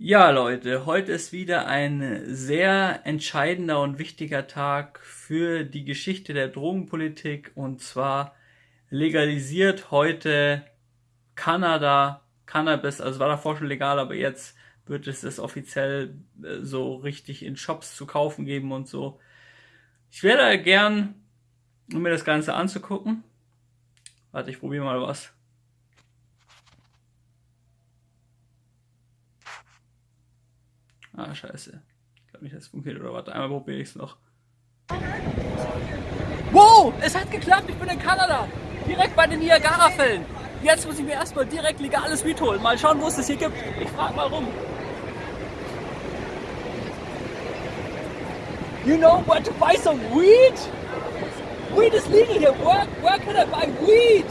Ja, Leute, heute ist wieder ein sehr entscheidender und wichtiger Tag für die Geschichte der Drogenpolitik und zwar legalisiert heute Kanada Cannabis, also war davor schon legal, aber jetzt wird es das offiziell äh, so richtig in Shops zu kaufen geben und so. Ich wäre gern, um mir das Ganze anzugucken. Warte, ich probiere mal was. Ah, scheiße. Ich glaube nicht, dass es funktioniert. Oder warte, einmal probiere ich es noch. Wow, es hat geklappt. Ich bin in Kanada. Direkt bei den Niagara-Fällen. Jetzt muss ich mir erstmal direkt legales Weed holen. Mal schauen, wo es das hier gibt. Ich frage mal rum. You know where to buy some weed? Weed is legal here. Where, where can I buy weed?